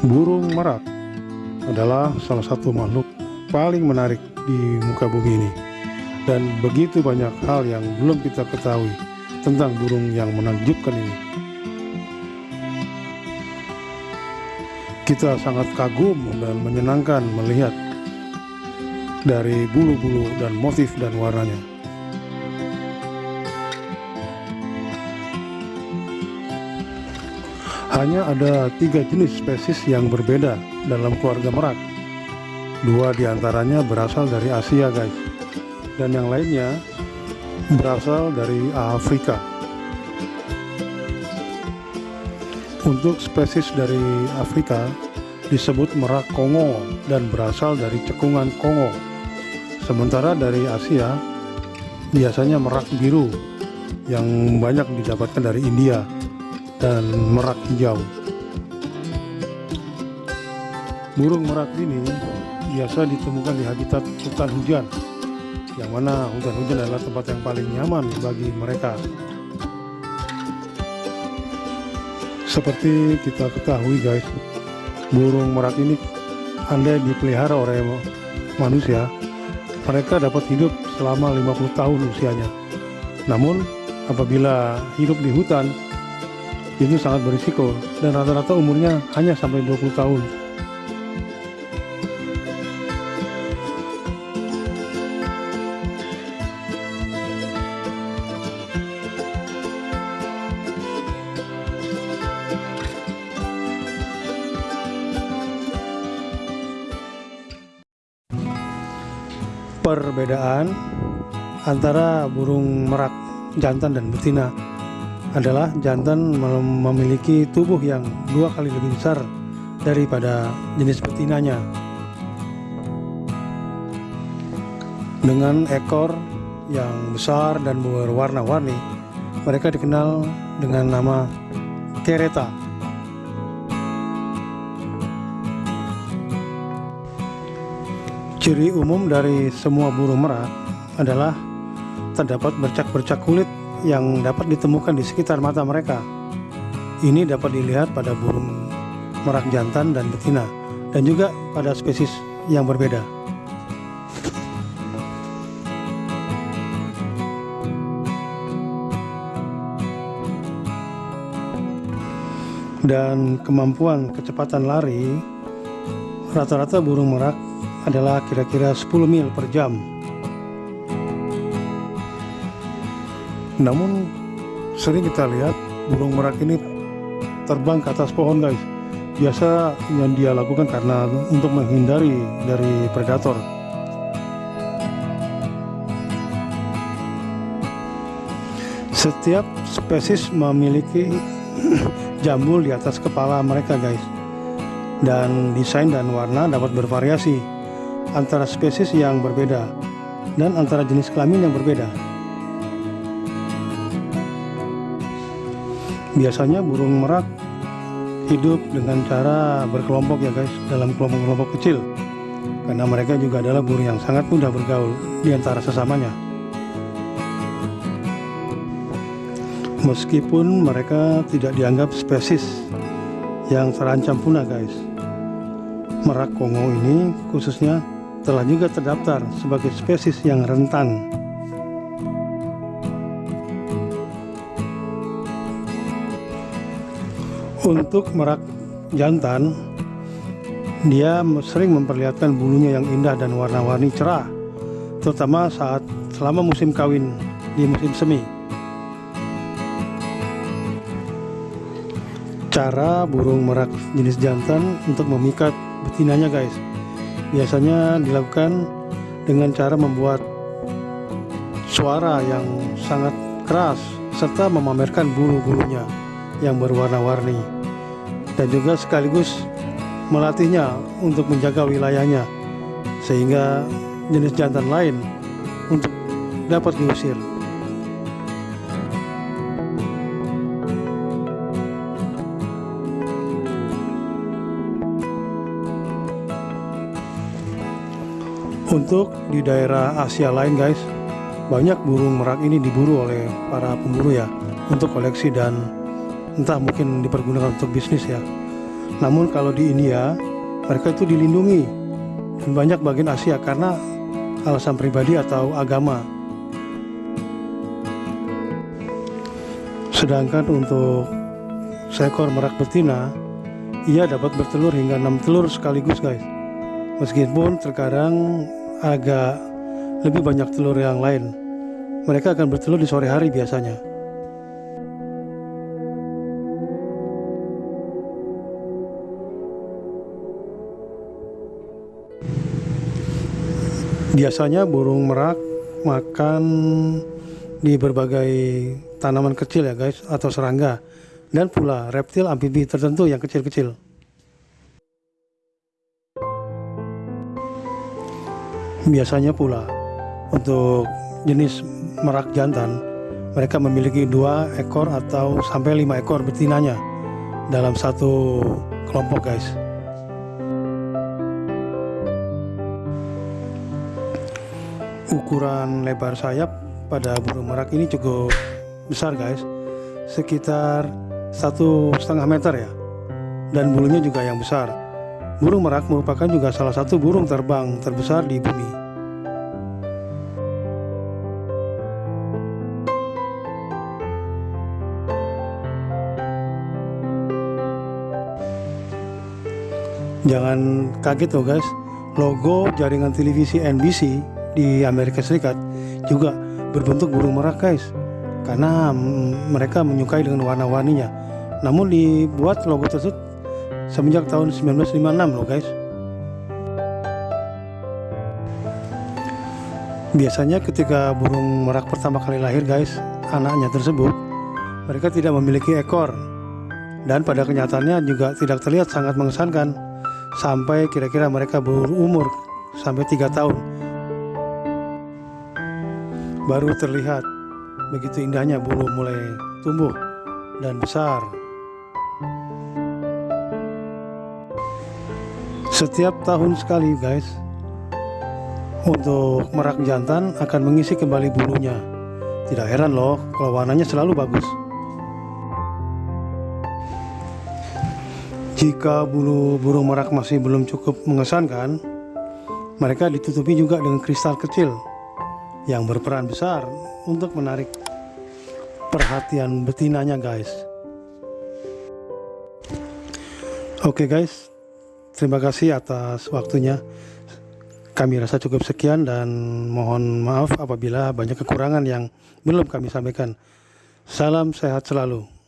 Burung merak adalah salah satu makhluk paling menarik di muka bumi ini dan begitu banyak hal yang belum kita ketahui tentang burung yang menakjubkan ini. Kita sangat kagum dan menyenangkan melihat dari bulu-bulu dan motif dan warnanya. Hanya ada tiga jenis spesies yang berbeda dalam keluarga merak. Dua di antaranya berasal dari Asia guys, dan yang lainnya berasal dari Afrika. Untuk spesies dari Afrika disebut merak Kongo dan berasal dari cekungan Kongo. Sementara dari Asia biasanya merak biru yang banyak didapatkan dari India dan merak hijau. Burung merak ini biasa ditemukan di habitat hutan hujan, yang mana hutan hujan adalah tempat yang paling nyaman bagi mereka. Seperti kita ketahui guys, burung merak ini andai dipelihara oleh manusia, mereka dapat hidup selama 50 tahun usianya. Namun, apabila hidup di hutan, itu sangat berisiko dan rata-rata umurnya hanya sampai 20 tahun. Perbedaan antara burung merak jantan dan betina adalah jantan memiliki tubuh yang dua kali lebih besar daripada jenis betinanya. Dengan ekor yang besar dan berwarna-warni mereka dikenal dengan nama kereta. Ciri umum dari semua burung merak adalah terdapat bercak-bercak kulit yang dapat ditemukan di sekitar mata mereka. Ini dapat dilihat pada burung merak jantan dan betina dan juga pada spesies yang berbeda. Dan kemampuan kecepatan lari rata-rata burung merak adalah kira-kira 10 mil per jam. Namun sering kita lihat burung merak ini terbang ke atas pohon guys. Biasa yang dia lakukan karena untuk menghindari dari predator. Setiap spesies memiliki jambul di atas kepala mereka guys. Dan desain dan warna dapat bervariasi antara spesies yang berbeda dan antara jenis kelamin yang berbeda. Biasanya burung merak hidup dengan cara berkelompok ya guys, dalam kelompok-kelompok kecil. Karena mereka juga adalah burung yang sangat mudah bergaul di antara sesamanya. Meskipun mereka tidak dianggap spesies yang terancam punah guys. Merak Kongo ini khususnya telah juga terdaftar sebagai spesies yang rentan. Untuk merak jantan, dia sering memperlihatkan bulunya yang indah dan warna-warni cerah, terutama saat selama musim kawin di musim semi. Cara burung merak jenis jantan untuk memikat betinanya guys biasanya dilakukan dengan cara membuat suara yang sangat keras serta memamerkan bulu-bulunya yang berwarna-warni dan juga sekaligus melatihnya untuk menjaga wilayahnya sehingga jenis jantan lain untuk dapat diusir. Untuk di daerah Asia lain guys, banyak burung merak ini diburu oleh para pemburu ya untuk koleksi dan entah mungkin dipergunakan untuk bisnis ya. Namun kalau di India, mereka itu dilindungi dan banyak bagian Asia karena alasan pribadi atau agama. Sedangkan untuk seekor merak betina, ia dapat bertelur hingga 6 telur sekaligus guys. Meskipun terkadang agak lebih banyak telur yang lain. Mereka akan bertelur di sore hari biasanya. Biasanya burung merak makan di berbagai tanaman kecil ya guys atau serangga dan pula reptil amfibi tertentu yang kecil-kecil. Biasanya pula untuk jenis merak jantan mereka memiliki dua ekor atau sampai lima ekor betinanya dalam satu kelompok guys. Ukuran lebar sayap pada burung merak ini cukup besar guys. Sekitar satu setengah meter ya. Dan bulunya juga yang besar. Burung merak merupakan juga salah satu burung terbang terbesar di bumi. Jangan kaget loh guys. Logo jaringan televisi NBC di Amerika Serikat juga berbentuk burung merak guys. Karena mereka menyukai dengan warna-warninya. Namun dibuat logo tersebut semenjak tahun 1956 loh guys. Biasanya ketika burung merak pertama kali lahir guys anaknya tersebut mereka tidak memiliki ekor. Dan pada kenyataannya juga tidak terlihat sangat mengesankan sampai kira-kira mereka berumur sampai tiga tahun baru terlihat begitu indahnya bulu mulai tumbuh dan besar. Setiap tahun sekali guys, untuk merak jantan akan mengisi kembali bulunya. Tidak heran loh kalau warnanya selalu bagus. Jika bulu burung merak masih belum cukup mengesankan, mereka ditutupi juga dengan kristal kecil yang berperan besar untuk menarik perhatian betinanya guys. Oke guys. Terima kasih atas waktunya. Kami rasa cukup sekian dan mohon maaf apabila banyak kekurangan yang belum kami sampaikan. Salam sehat selalu